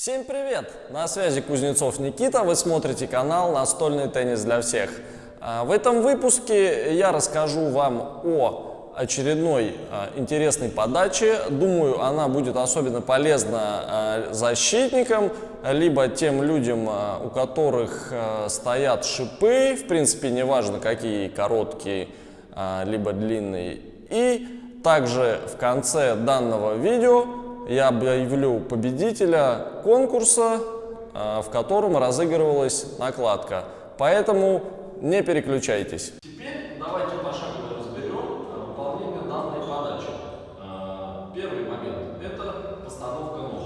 Всем привет! На связи Кузнецов Никита, вы смотрите канал «Настольный теннис для всех». А, в этом выпуске я расскажу вам о очередной а, интересной подаче. Думаю, она будет особенно полезна а, защитникам, либо тем людям, у которых стоят шипы, в принципе, неважно какие, короткие, либо длинные. И также в конце данного видео я объявлю победителя конкурса, а, в котором разыгрывалась накладка. Поэтому не переключайтесь. Теперь давайте пошагово разберем а, выполнение данной подачи. А, первый момент – это постановка ног.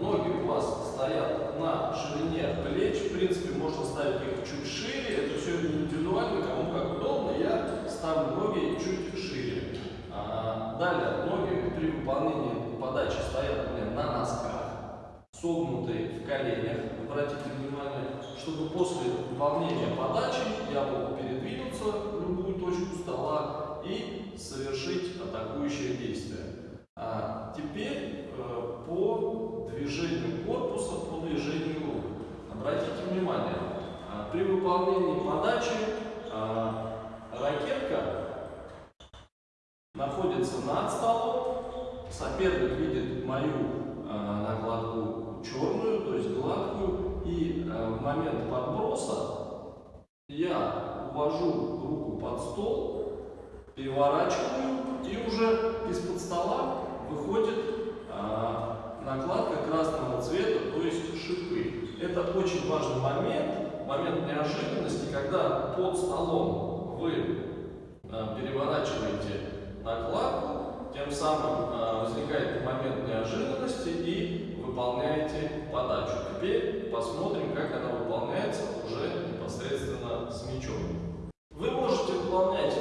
Ноги у вас стоят на ширине плеч. В принципе, можно ставить их чуть шире. Это все индивидуально, кому как удобно. Я ставлю ноги чуть шире. Далее, ноги при выполнении подачи стоят у меня на носках, согнутые в коленях. Обратите внимание, чтобы после выполнения подачи я мог передвинуться в любую точку стола и совершить атакующее действие. А теперь э, по движению корпуса, по движению рук. Обратите внимание, э, при выполнении подачи э, ракетка находится над столом, соперник видит мою э, накладку черную, то есть гладкую, и э, в момент подброса я увожу руку под стол, переворачиваю, и уже из-под стола выходит э, накладка красного цвета, то есть шипы. Это очень важный момент, момент неожиданности, когда под столом вы э, переворачиваете накладку, тем самым э, возникает момент неожиданности и выполняете подачу. Теперь посмотрим, как она выполняется уже непосредственно с мячом. Вы можете выполнять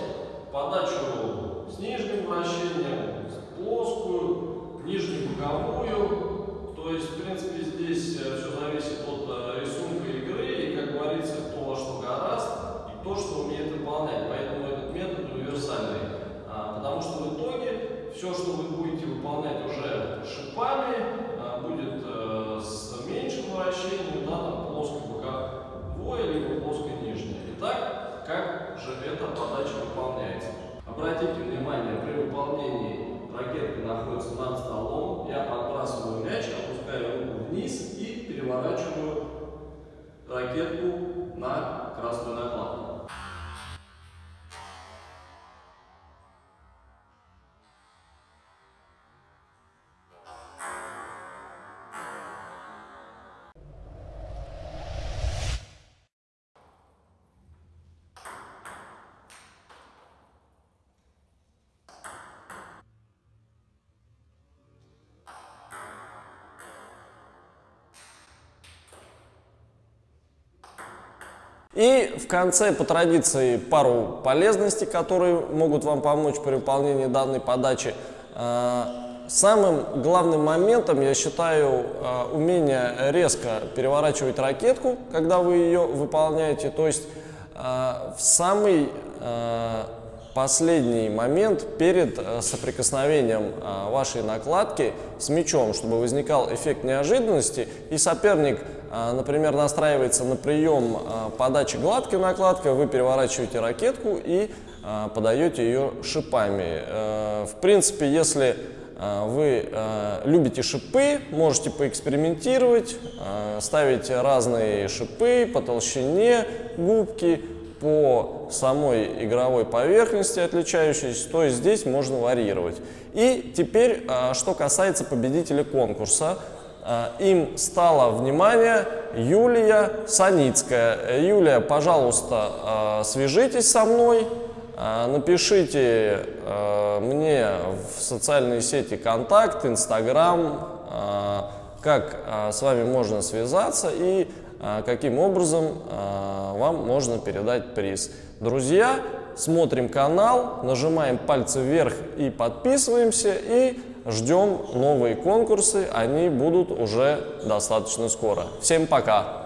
подачу с нижним вращением, с плоскую, нижнебоковую. То есть, в принципе, здесь э, все зависит от э, рисунка игры и, как говорится, кто во что гораст и то, что умеет выполнять. Поэтому этот метод универсальный. А, потому что в итоге все, что вы будете выполнять уже шипами, а, будет э, с меньшим да, там плоско-боковое, либо плоско-нижнее. Итак, как же эта подача выполняется? Обратите внимание, при выполнении ракетка находится над столом, я подбрасываю мяч, опускаю руку вниз и переворачиваю ракетку на красную накладку. И в конце, по традиции, пару полезностей, которые могут вам помочь при выполнении данной подачи. А, самым главным моментом, я считаю, а, умение резко переворачивать ракетку, когда вы ее выполняете. То есть а, в самый последний момент перед соприкосновением вашей накладки с мячом, чтобы возникал эффект неожиданности, и соперник а, например, настраивается на прием подачи гладкой накладкой, вы переворачиваете ракетку и подаете ее шипами. Э, в принципе, если вы любите шипы, можете поэкспериментировать, ставить разные шипы по толщине губки, по самой игровой поверхности отличающейся, то есть здесь можно варьировать. И теперь, что касается победителя конкурса, Э, им стало внимание Юлия Саницкая. Юлия, пожалуйста, э, свяжитесь со мной, напишите мне в социальные сети контакт, инстаграм, как с вами можно связаться и каким образом вам можно передать приз. Друзья, смотрим канал, нажимаем пальцы вверх и подписываемся и Ждем новые конкурсы, они будут уже достаточно скоро. Всем пока!